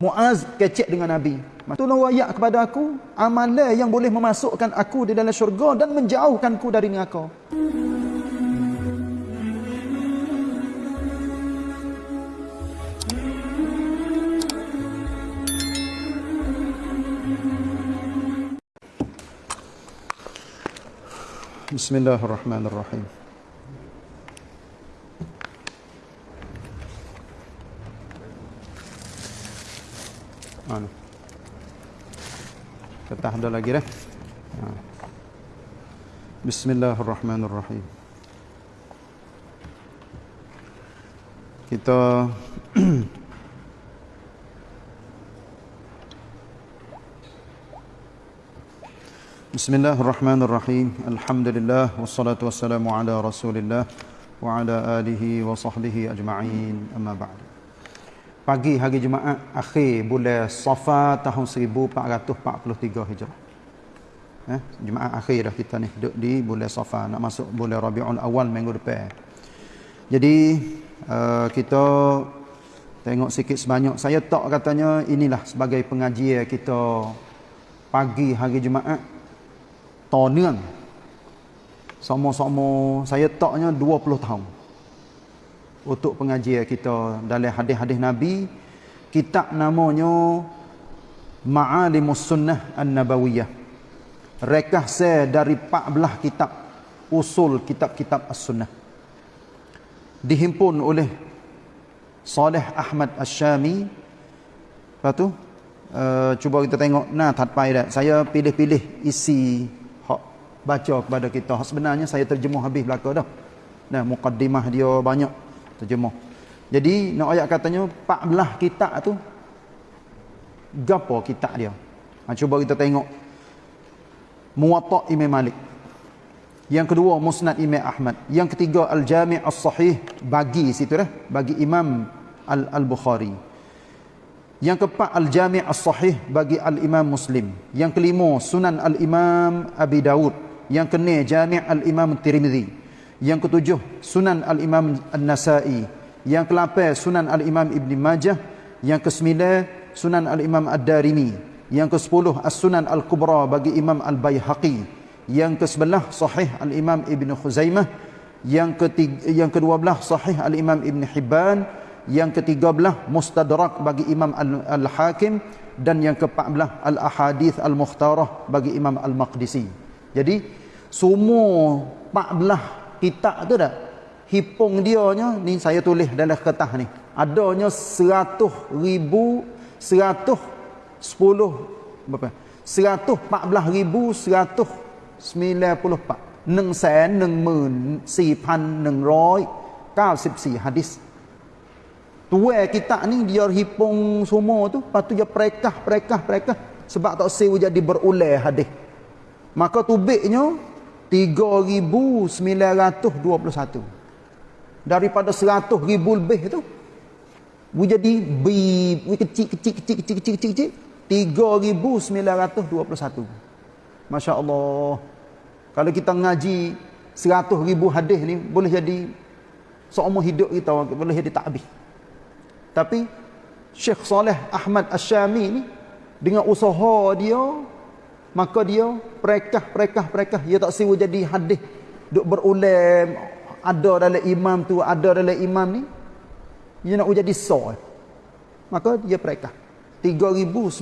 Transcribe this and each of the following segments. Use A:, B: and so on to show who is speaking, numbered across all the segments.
A: Muaz kecek dengan Nabi. Tolong wayak kepada aku amalan yang boleh memasukkan aku di dalam syurga dan menjauhkanku dari neraka. Bismillahirrahmanirrahim. Anu. Ketah ada lagi dah. Ha. Bismillahirrahmanirrahim. Kita Bismillahirrahmanirrahim. Alhamdulillah wassalatu wassalamu ala Rasulillah wa ala alihi wa sahbihi ajma'in. Amma ba'du pagi hari Jumaat akhir bulan Safar tahun 1443 Hijrah. Eh, Jumaat akhir dah kita ni duduk di bulan Safar nak masuk bulan Rabiul Awal minggu depan. Jadi uh, kita tengok sikit sebanyak saya tak katanya inilah sebagai pengajian kita pagi hari Jumaat tahun sama-sama saya taknya 20 tahun untuk pengajian kita dalam hadis-hadis Nabi. Kitab namanya Ma'alimus Sunnah An-Nabawiyah. Rekah saya dari 14 kitab usul kitab-kitab As-Sunnah. Dihimpun oleh Saleh Ahmad Ash-Shami. Lepas tu uh, cuba kita tengok nah tatpai dah saya pilih-pilih isi hak baca kepada kita. Sebenarnya saya terjemuh habis belaka dah. Nah mukaddimah dia banyak terjemah. Jadi nak ayat katanya 14 kitab tu gapo kitab dia. Ha, cuba kita tengok. Muwatta' Imam Malik. Yang kedua Musnad Imam Ahmad. Yang ketiga Al-Jami' As-Sahih bagi situ dah, bagi Imam Al-Bukhari. Yang keempat Al-Jami' As-Sahih bagi Al-Imam Muslim. Yang kelima Sunan Al-Imam Abi Dawud. Yang keenam Jami' Al-Imam Tirmizi. Yang ketujuh Sunan Al-Imam An-Nasai. Yang kelapan Sunan Al-Imam Ibn Majah. Yang kesembilan Sunan Al-Imam Ad-Darimi. Yang kesepuluh As-Sunan Al-Kubra bagi Imam Al-Bayhaqi. Yang kesebelah Sahih Al-Imam Ibn Khuzaimah. Yang ketiga, yang kedua belah Sahih Al-Imam Ibn Hibban. Yang ketiga belah Mustadrak bagi Imam Al-Hakim. Dan yang keempat belah Al-Ahadith Al-Mukhtarah bagi Imam Al-Maqdisi. Jadi semua 14 kitab tu dah. Hipung dia nya ni saya tulis dalam kertas ni. Adanya seratus ribu seratus sepuluh berapa? Seratus empat belas ribu seratus sembilan puluh empat. Neng sen neng mun si pan neng roy kau sip si hadis. Tua kita ni dia hipung semua tu. Lepas tu dia perekah perekah perekah. Sebab tak sewa jadi berulai hadis. Maka tubiknya 3921 daripada 100 ribu lebih tu we jadi bi we kecil kecil kecil kecil kecil kecil kecil 3921 Masya Allah kalau kita ngaji 100 ribu hadis ni boleh jadi seumur hidup kita boleh jadi tak habis tapi Syekh Saleh Ahmad Asyami ni dengan usaha dia maka dia perekah perekah perekah. Dia tak siwa jadi hadis. Duk berulam ada dalam imam tu ada dalam imam ni. Dia nak jadi so maka dia perekah. 3921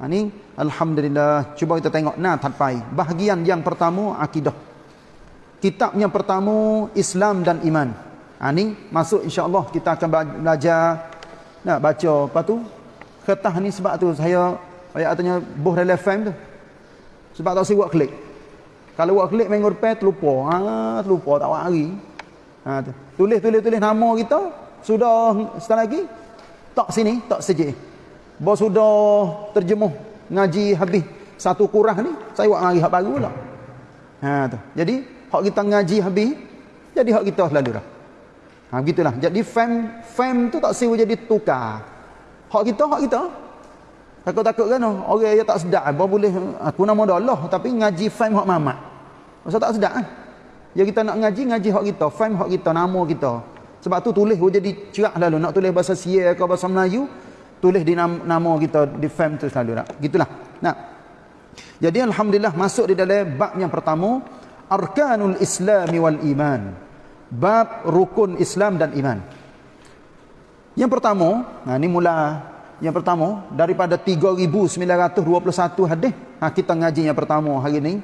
A: ha, ni alhamdulillah. Cuba kita tengok. Nah tatpai bahagian yang pertama akidah. Kitab yang pertama Islam dan iman. Ha, ni masuk insyaallah kita akan belajar. Nak baca. Apa tu kertas ni sebab tu saya Ayat katanya buh dalam FM tu. Sebab tak buat klik. Kalau buat klik minggu depan terlupa. Ha, terlupa tak buat hari. Ha, tu. Tulis, tulis, tulis nama kita. Sudah setelah lagi. Tak sini, tak sejik. Bahawa sudah terjemuh. Ngaji habis satu kurah ni. Saya buat hari hak baru pula. Ha, tu. Jadi, hak kita ngaji habis. Jadi hak kita selalu dah. Ha, begitulah. Jadi, fam, fam tu tak siwa jadi tukar. Hak kita, hak kita. Takut-takut kan orang yang tak sedar apa boleh aku nama Allah tapi ngaji faham hak mamat. Masa tak sedar kan. Ya kita nak ngaji ngaji hak kita, faham hak kita, nama kita. Sebab tu tulis pun jadi cerah lalu. Nak tulis bahasa Sia ke bahasa Melayu, tulis di nama, nama kita di fam tu selalu nak. Gitulah. Nah. Jadi alhamdulillah masuk di dalam bab yang pertama, arkanul Islam wal iman. Bab rukun Islam dan iman. Yang pertama, nah ini mula yang pertama daripada 3921 hadis. Ha kita ngaji yang pertama hari ini.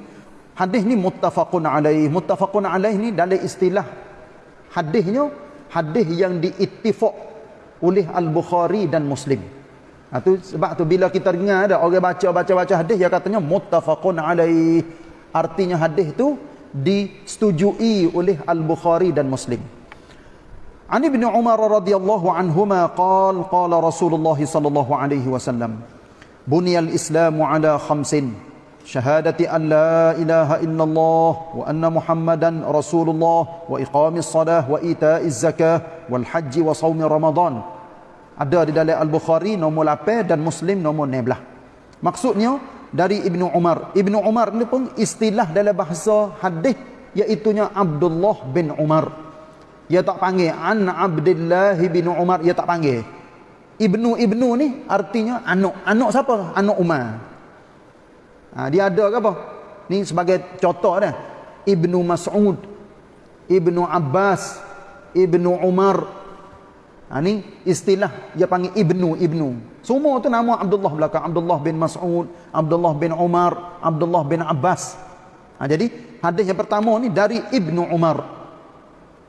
A: Hadis ni muttafaqun alaih. Muttafaqun alaih ni dalam istilah hadisnya hadis yang diittifaq oleh Al-Bukhari dan Muslim. Ha, tu, sebab tu bila kita dengar ada orang baca baca baca hadis dia katanya muttafaqun alaih. Artinya hadis tu disetujui oleh Al-Bukhari dan Muslim. عن ابن عمر رضي الله عنهما قال قال رسول الله صلى الله عليه وسلم بني الإسلام على خمس شهادة أن لا إله إلا الله وأن محمدا رسول الله وإقام الصلاة وإيتاء الزكاة والحج وصوم رمضان ada di dalam Al-Bukhari nombor 8 dan Muslim nombor 16 maksudnya dari Ibnu Umar Ibnu Umar ni pun istilah dalam bahasa hadis iaitu Abdullah bin Umar dia tak panggil an Abdullah bin Umar dia tak panggil. Ibnu Ibnu ni artinya anak. Anak siapa? Anak Umar. Ha, dia ada ke apa? Ni sebagai contoh dah. Ibnu Mas'ud, Ibnu Abbas, Ibnu Umar. Ha, ni istilah dia panggil Ibnu Ibnu. Semua tu nama Abdullah belakang. Abdullah bin Mas'ud, Abdullah bin Umar, Abdullah bin Abbas. Ha, jadi hadis yang pertama ni dari Ibnu Umar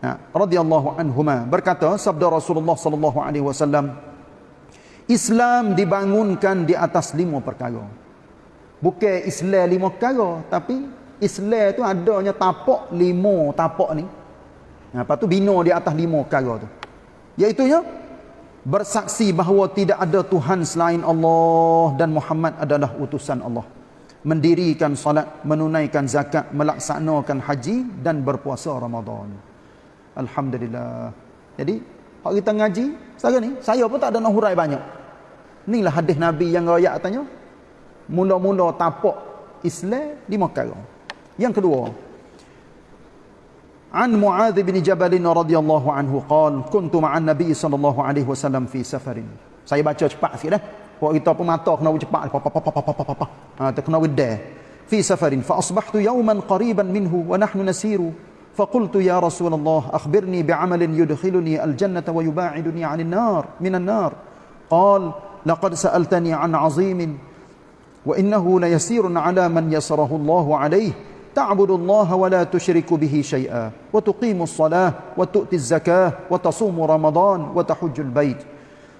A: ya, radhiyallahu anhuma. Berkata sabda Rasulullah sallallahu alaihi wasallam Islam dibangunkan di atas lima perkara. Bukan Islam lima perkara tapi Islam tu adanya tapak lima tapak ni. Ya, lepas tu bina di atas lima perkara tu. Iaitu ya bersaksi bahawa tidak ada Tuhan selain Allah dan Muhammad adalah utusan Allah. Mendirikan salat menunaikan zakat melaksanakan haji dan berpuasa Ramadan Alhamdulillah. Jadi, kalau kita ngaji, sekarang ni, saya pun tak ada nak hurai banyak. Inilah hadis Nabi yang rakyat katanya, mula-mula tapak Islam di Mekah. Yang kedua, An Mu'adh bin Jabal radhiyallahu anhu qaal kuntu ma'an Nabi sallallahu alaihi wasallam fi safarin. Saya baca cepat sikit dah. Waktu kita pemata kena cepat pa pa pa pa pa pa pa. Ah ha, kena wedah. Fi safarin fa asbahtu yawman qariban minhu wa nahnu nasiru فقلت يا رسول الله أخبرني بعمل يدخلني الجنة ويباعدني عن النار من النار. قال لقد سألتني عن عظيم وإنه ليسير على من يسره الله عليه. تعبد الله ولا تشرك به شيئا وتقيم الصلاة وتؤتي الزكاة وتصوم رمضان وتحج البيت.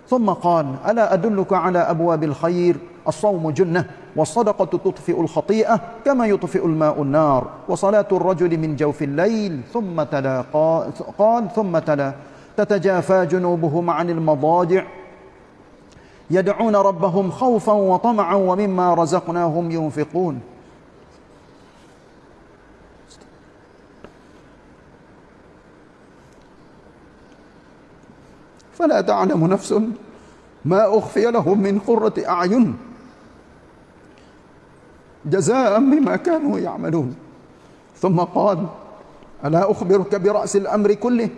A: ثم قال ألا أدلك على أبواب الخير؟ الصوم جنة. والصدقة تطفئ الخطيئة كما يطفئ الماء النار وصلاة الرجل من جوف الليل ثم تلا قال ثم تلا تتجافى جنوبهم عن المضاجع. يدعون ربهم خوفا وطمعا ومما رزقناهم ينفقون. فلا تعلم نفس ما أخفي لهم من قرة أعين. جزاء بما كانوا يعملون. ثم قال ألا أخبرك برأس الأمر كله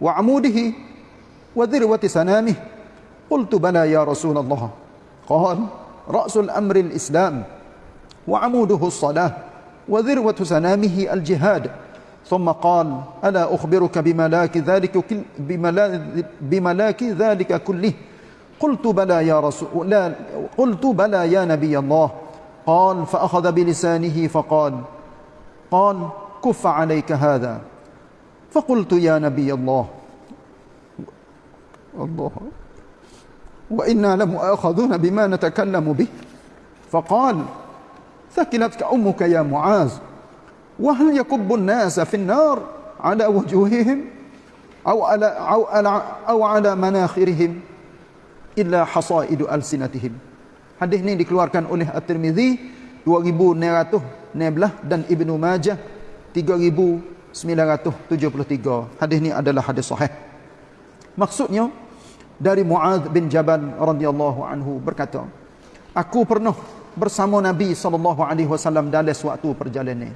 A: وعموده وذروة سنامه قلت بلى يا رسول الله. قال رأس الأمر الإسلام وعموده الصلاة وذروة سنامه الجهاد. ثم قال ألا أخبرك بملاك ذلك بملاك ذلك كله؟ قلت بلى يا رسول لا قلت بلى يا نبي الله. قال فأخذ بلسانه فقال قال كف عليك هذا. فقلت يا نبي الله الله وإنا لمؤاخذون بما نتكلم به. فقال ثكلتك أمك يا معاذ وهل يكب الناس في النار على وجوههم أو على, أو على, أو على مناخرهم إلا حصائد ألسنتهم؟ Hadis ini dikeluarkan oleh At-Tirmizi 2919 dan Ibnu Majah 3973. Hadis ini adalah hadis sahih. Maksudnya dari Muadz bin Jabal radhiyallahu anhu berkata, aku pernah bersama Nabi sallallahu alaihi wasallam dalam suatu perjalanan.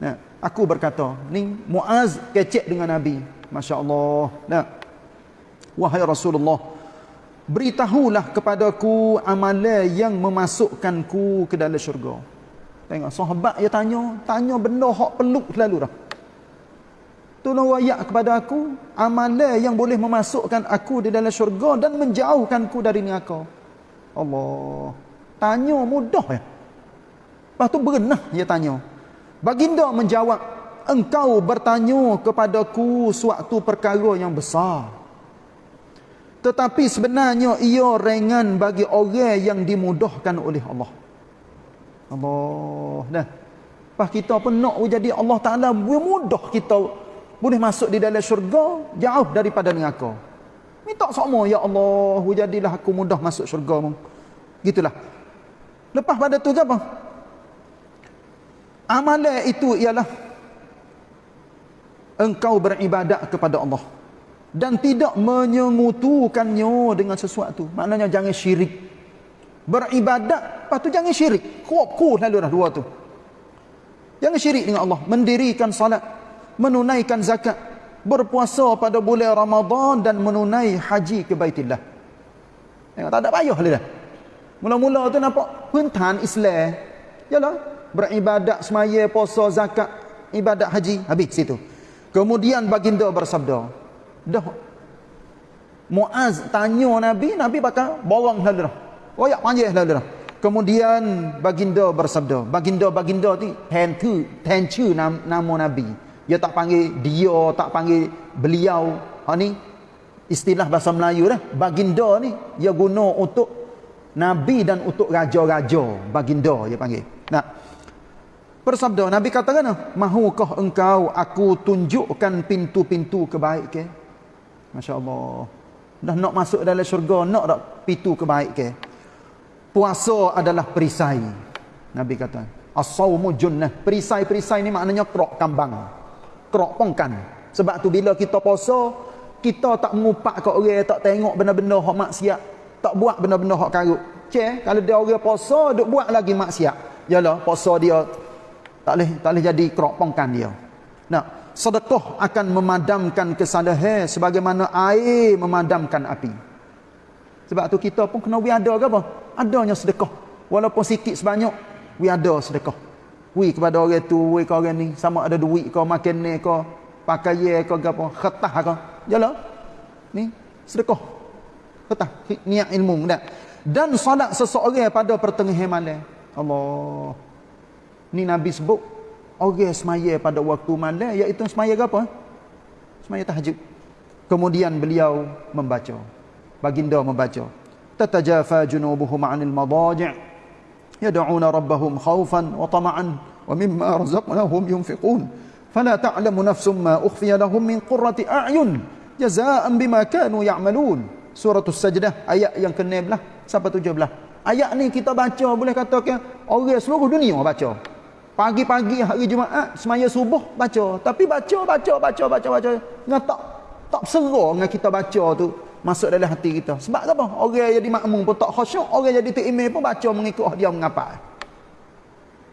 A: Nah, aku berkata, ni Muaz kecek dengan Nabi. Masya Allah. Nah. Wahai Rasulullah. Beritahulah kepadaku amalan yang memasukkanku ke dalam syurga. Tengok sahabat dia tanya. Tanya benda hak peluk selalu dah. Tolong wayak kepada aku amalan yang boleh memasukkan aku di dalam syurga dan menjauhkanku dari neraka. Allah. Tanya mudah ya. Lepas tu berenah dia tanya. Baginda menjawab, engkau bertanya kepadaku suatu perkara yang besar. Tetapi sebenarnya ia ringan bagi orang yang dimudahkan oleh Allah. Allah. Dah. Lepas kita pun nak jadi Allah Ta'ala mudah kita boleh masuk di dalam syurga jauh daripada neraka minta sama ya Allah jadilah aku mudah masuk syurga gitulah lepas pada tu apa amalan itu ialah engkau beribadat kepada Allah dan tidak menyengutukannya dengan sesuatu maknanya jangan syirik beribadat lepas tu jangan syirik kuat kuat lalu dah dua tu jangan syirik dengan Allah mendirikan salat menunaikan zakat, berpuasa pada bulan Ramadan dan menunai haji ke Baitillah. Tengok tak ada payah dah. Mula-mula tu nampak puntan Islam. Yalah, beribadat semaya, puasa, zakat, ibadat haji, habis situ. Kemudian baginda bersabda, dah Muaz tanya Nabi, Nabi bakal borong lalu dah. Royak panjang lalu dah. Kemudian baginda bersabda, baginda-baginda ni tentu, tentu nama Nabi. Dia tak panggil dia, tak panggil beliau. Ha ni istilah bahasa Melayu dah. Baginda ni dia guna untuk nabi dan untuk raja-raja. Baginda dia panggil. Nah. Persabda Nabi katakan, "Mahukah engkau aku tunjukkan pintu-pintu kebaikan?" Masya-Allah. Dah nak masuk dalam syurga, nak tak pintu kebaikan? Puasa adalah perisai. Nabi kata, "As-saumu junnah." Perisai-perisai ni maknanya kerok kambang kerok pongkan. Sebab tu bila kita puasa, kita tak mengupak kat orang, tak tengok benda-benda hak maksiat, tak buat benda-benda hak karut. Cek, kalau dia orang puasa, duk buat lagi maksiat. Yalah, puasa dia tak boleh tak boleh jadi kerok pongkan dia. Nah, sedekah akan memadamkan kesalahan sebagaimana air memadamkan api. Sebab tu kita pun kena wiada ke apa? Adanya sedekah. Walaupun sikit sebanyak, wiada sedekah. Wi kepada orang tu, wi ke orang ni, sama ada duit ke, makan ni ke, pakaian ke, apa, khetah ke. Jalan. Ni, sedekah. Khetah. Niat ilmu. Tak? Dan salat seseorang pada pertengahan malam. Allah. Ni Nabi sebut orang semaya pada waktu malam iaitu ya, semaya apa? Semaya tahajud. Kemudian beliau membaca. Baginda membaca. Tatajafa junubuhum 'anil madaji' yad'una rabbahum khaufan wa tama'an wa mimma razaqnahum yunfiqun. Fala ta'lamu nafsum ma ukhfiya lahum min qurrati a'yun jazaa'an bima kanu ya'malun. Surah As-Sajdah ayat yang ke-16 sampai 17. Ayat ni kita baca boleh katakan orang seluruh dunia baca pagi-pagi hari Jumaat semaya subuh baca tapi baca baca baca baca baca nggak tak tak seru dengan kita baca tu masuk dalam hati kita. Sebab apa? Orang jadi makmum pun tak khusyuk, orang jadi tikmir pun baca mengikut dia mengapa.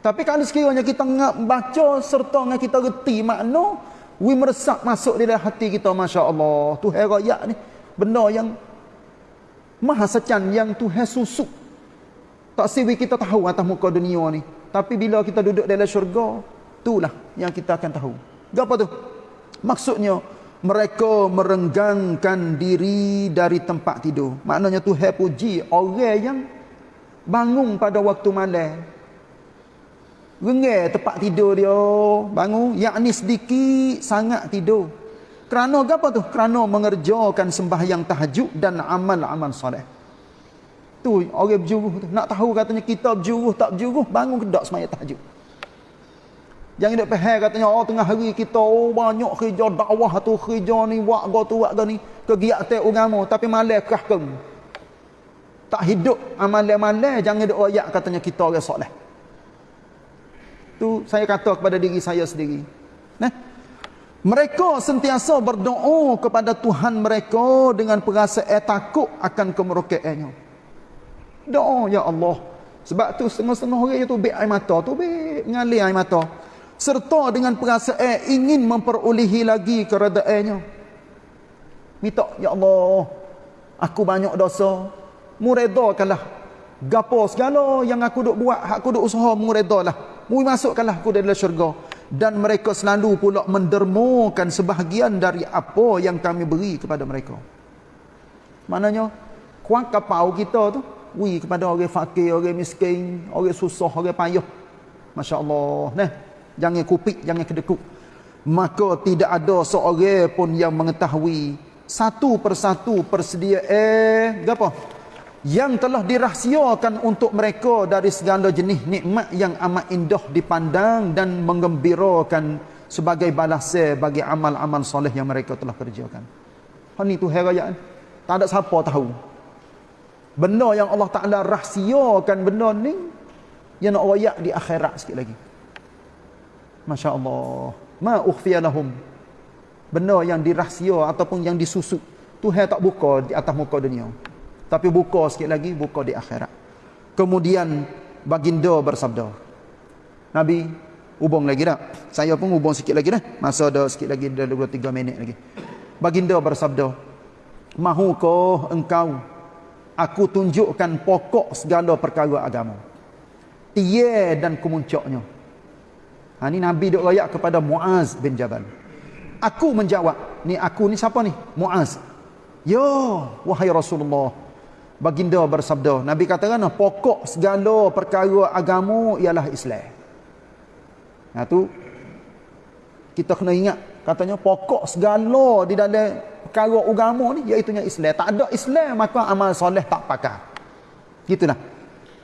A: Tapi kalau sekiranya kita baca serta dengan kita reti makna, we meresap masuk di dalam hati kita, masya-Allah. Tu raya ni benda yang maha secan yang Tuhan susuk. Tak siwi kita tahu atas muka dunia ni. Tapi bila kita duduk dalam syurga, itulah yang kita akan tahu. Apa tu? Maksudnya, mereka merenggangkan diri dari tempat tidur. Maknanya Tuhan puji orang yang bangun pada waktu malam. Renggang tempat tidur dia, bangun yakni sedikit sangat tidur. Kerana apa tu? Kerana mengerjakan sembahyang tahajud dan amal-amal soleh. Tu orang berjuruh tu. Nak tahu katanya kita berjuruh tak berjuruh, bangun ke tak sembahyang tahajud. Jangan duk faham katanya oh tengah hari kita oh banyak kerja dakwah tu kerja ni buat go tu buat go ni kegiatan agama tapi malam kerahkan. Tak hidup amalan-amalan jangan duk royak katanya kita orang soleh. Tu saya kata kepada diri saya sendiri. Nah. Mereka sentiasa berdoa kepada Tuhan mereka dengan perasaan takut akan kemerokaannya. Doa ya Allah. Sebab tu setengah-setengah orang itu bek air mata tu bek ngalir air mata serta dengan perasaan ingin memperolehi lagi keradaannya Minta, Ya Allah, aku banyak dosa. Mu redakanlah. Gapo segala yang aku duk buat, aku duk usaha, mu redalah. Mu masukkanlah aku dalam syurga. Dan mereka selalu pula mendermakan sebahagian dari apa yang kami beri kepada mereka. Maknanya, kuat kapau kita tu, wi kepada orang fakir, orang miskin, orang susah, orang payah. Masya Allah. Nah, jangan kupik, jangan kedekuk. Maka tidak ada seorang pun yang mengetahui satu persatu persedia eh apa yang telah dirahsiakan untuk mereka dari segala jenis nikmat yang amat indah dipandang dan menggembirakan sebagai balasan bagi amal-amal soleh yang mereka telah kerjakan. Ini tu herayaan. Tak ada siapa tahu. Benda yang Allah Ta'ala rahsiakan benda ni yang nak rayak di akhirat sikit lagi. Masya Allah. Ma ukhfiyalahum benda yang dirahsia ataupun yang disusuk Tuhan tak buka di atas muka dunia. Tapi buka sikit lagi buka di akhirat. Kemudian baginda bersabda Nabi hubung lagi tak saya pun hubung sikit lagi dah. Masa ada sikit lagi ada 23 minit lagi. Baginda bersabda mahukah engkau aku tunjukkan pokok segala perkara agama tiye dan kemuncaknya ha, ini Nabi duk rayak kepada Muaz bin Jabal Aku menjawab. Ni aku ni siapa ni? Muaz. Ya, wahai Rasulullah. Baginda bersabda. Nabi katakan, pokok segala perkara agama ialah Islam. Nah tu kita kena ingat katanya pokok segala di dalam perkara agama ni iaitu Islam. Tak ada Islam maka amal soleh tak pakai. Gitulah.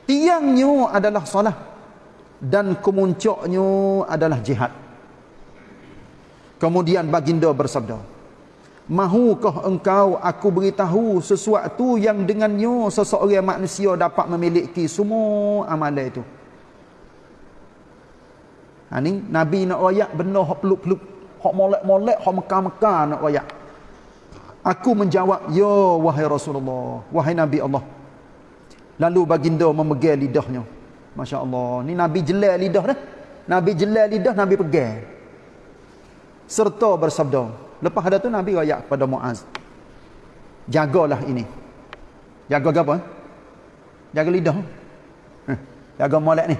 A: Tiangnya adalah solat dan kemuncaknya adalah jihad. Kemudian baginda bersabda, Mahukah engkau aku beritahu sesuatu yang dengannya seseorang manusia dapat memiliki semua amalan itu? Ha ni Nabi nak royak benda hak peluk-peluk, hak molek-molek, hak mekar-mekar nak royak. Aku menjawab, "Ya wahai Rasulullah, wahai Nabi Allah." Lalu baginda memegang lidahnya. Masya-Allah. Ni Nabi jelal lidah dah. Nabi jelal lidah, Nabi pegang serta bersabda lepas ada tu Nabi rayak kepada Muaz jagalah ini jaga apa jaga lidah jaga molek ni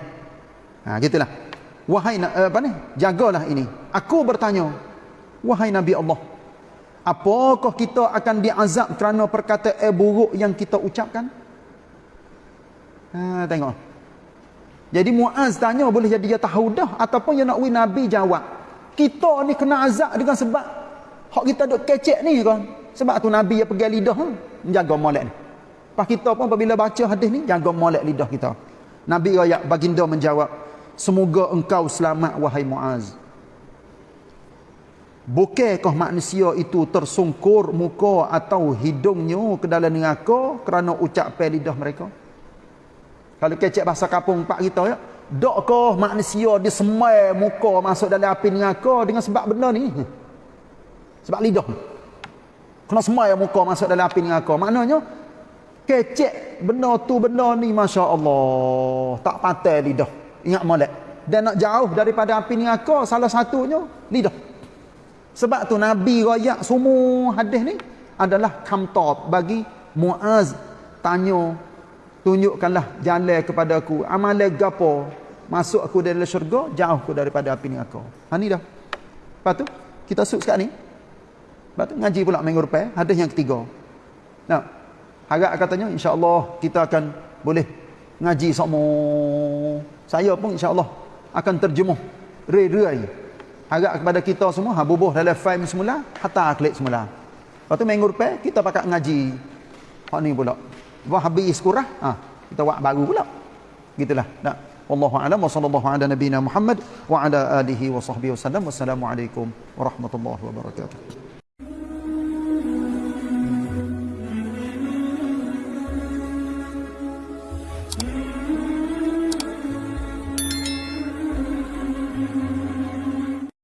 A: ha gitulah wahai eh, apa ni jagalah ini aku bertanya wahai Nabi Allah apakah kita akan diazab kerana perkataan buruk yang kita ucapkan? Ha tengok. Jadi Muaz tanya boleh jadi dia tahu dah ataupun dia nak wi Nabi jawab kita ni kena azab dengan sebab hak kita duk kecek ni kan. Sebab tu nabi yang pegang lidah hmm, menjaga molek ni. Pas kita pun apabila baca hadis ni jaga molek lidah kita. Nabi rakyat baginda menjawab semoga engkau selamat wahai muaz bukankah manusia itu tersungkur muka atau hidungnya ke dalam neraka kerana ucapan lidah mereka kalau kecek bahasa kapung pak kita ya Dokkah manusia disemai muka masuk dalam api neraka dengan sebab benda ni? Sebab lidah. Kena semai muka masuk dalam api neraka. Maknanya kecek benda tu benda ni masya-Allah. Tak patah lidah. Ingat molek. Dan nak jauh daripada api neraka salah satunya lidah. Sebab tu Nabi royak semua hadis ni adalah kamtab bagi Muaz tanya tunjukkanlah jalan kepada aku. Amalan gapo? Masuk aku dalam syurga jauh aku daripada api ni aku. Ha ni dah. Lepas tu kita suk sekarang ni. Lepas tu ngaji pula minggu depan hadis yang ketiga. Nah harap katanya insyaallah kita akan boleh ngaji semua. Saya pun insyaallah akan terjemuh. Rai-rai harap kepada kita semua habubuh dalam file semula hatta klik semula lepas tu minggu depan kita pakat ngaji hak ni pula Wah habis kurah, ha, kita buat baru pula. Gitulah. Nah. Wallahu a'lam wa sallallahu ala nabiyyina Muhammad wa ala alihi wa sahbihi wasallam. Wassalamualaikum warahmatullahi wabarakatuh.